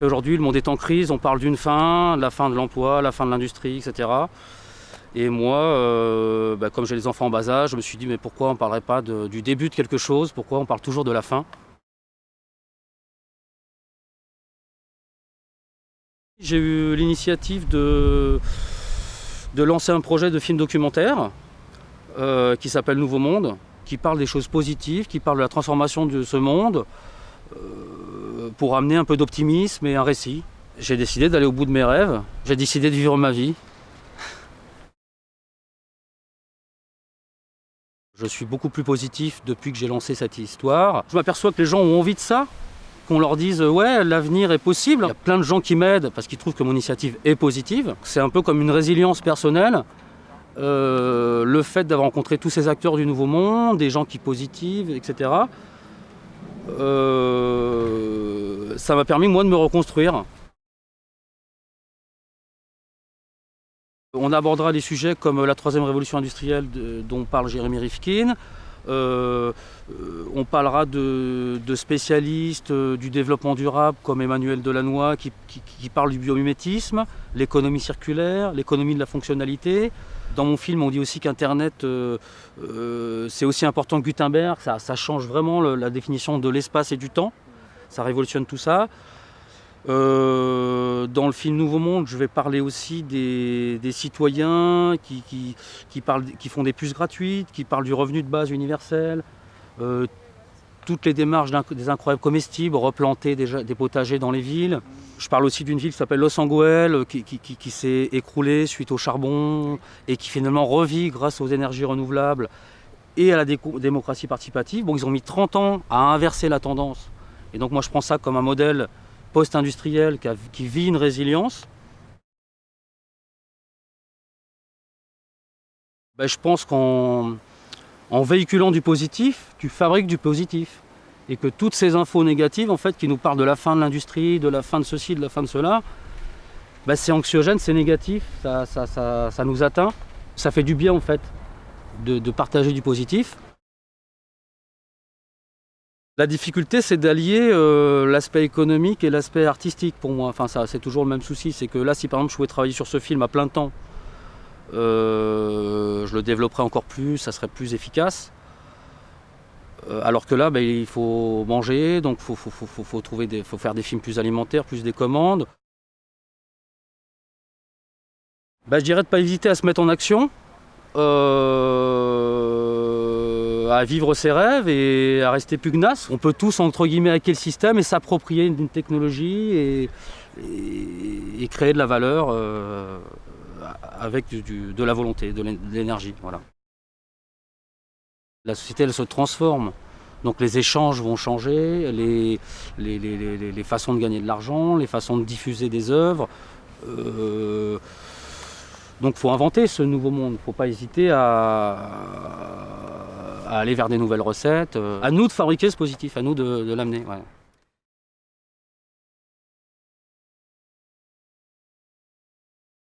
Aujourd'hui, le monde est en crise, on parle d'une fin, la fin de l'emploi, la fin de l'industrie, etc. Et moi, euh, bah, comme j'ai les enfants en bas âge, je me suis dit, mais pourquoi on ne parlerait pas du début de quelque chose? Pourquoi on parle toujours de la fin? J'ai eu l'initiative de, de lancer un projet de film documentaire euh, qui s'appelle Nouveau Monde, qui parle des choses positives, qui parle de la transformation de ce monde. Euh, pour amener un peu d'optimisme et un récit. J'ai décidé d'aller au bout de mes rêves, j'ai décidé de vivre ma vie. Je suis beaucoup plus positif depuis que j'ai lancé cette histoire. Je m'aperçois que les gens ont envie de ça, qu'on leur dise « ouais, l'avenir est possible ». Il y a plein de gens qui m'aident parce qu'ils trouvent que mon initiative est positive. C'est un peu comme une résilience personnelle. Euh, le fait d'avoir rencontré tous ces acteurs du Nouveau Monde, des gens qui positivent, etc. Euh, ça m'a permis moi de me reconstruire. On abordera des sujets comme la troisième révolution industrielle dont parle Jérémy Rifkin. Euh, euh, on parlera de, spécialistes du développement durable comme Emmanuel Delannoy qui, qui parle du biomimétisme, l'économie circulaire, l'économie de la fonctionnalité. Dans mon film, on dit aussi qu'Internet, euh, euh, c'est aussi important que Gutenberg. Ça, change vraiment la définition de l'espace et du temps. Ça révolutionne tout ça. Euh, dans le film Nouveau Monde, je vais parler aussi des, citoyens qui, font des puces gratuites, qui parlent du revenu de base universel, toutes les démarches des incroyables comestibles, replanter des, des, potagers dans les villes. Je parle aussi d'une ville qui s'appelle Los Angeles, euh, qui, s'est écroulée suite au charbon et qui finalement revit grâce aux énergies renouvelables et à la démocratie participative. Bon, ils ont mis 30 ans à inverser la tendance. Et donc moi je prends ça comme un modèle post-industriel qui, vit une résilience. Ben, je pense qu'on en véhiculant du positif, tu fabriques du positif. Et que toutes ces infos négatives, en fait, qui nous parlent de la fin de l'industrie, de la fin de ceci, de la fin de cela, bah, c'est anxiogène, c'est négatif, ça, nous atteint. Ça fait du bien, en fait, de, partager du positif. La difficulté, c'est d'allier euh, l'aspect économique et l'aspect artistique pour moi. Enfin, c'est toujours le même souci. C'est que là, si par exemple je pouvais travailler sur ce film à plein temps, je le développerai encore plus, ça serait plus efficace. Euh, alors que là, ben, il faut manger, donc il faut, trouver des, faut faire des films plus alimentaires, plus des commandes. Ben, je dirais de ne pas hésiter à se mettre en action, euh, à vivre ses rêves et à rester pugnace. On peut tous, entre guillemets, hacker le système et s'approprier d'une technologie et, créer de la valeur avec de la volonté, de l'énergie. Voilà. La société, elle se transforme. Donc les échanges vont changer, les, les, façons de gagner de l'argent, les façons de diffuser des œuvres. Euh, donc il faut inventer ce nouveau monde, il ne faut pas hésiter à, aller vers des nouvelles recettes. À nous de fabriquer ce positif, à nous de, l'amener.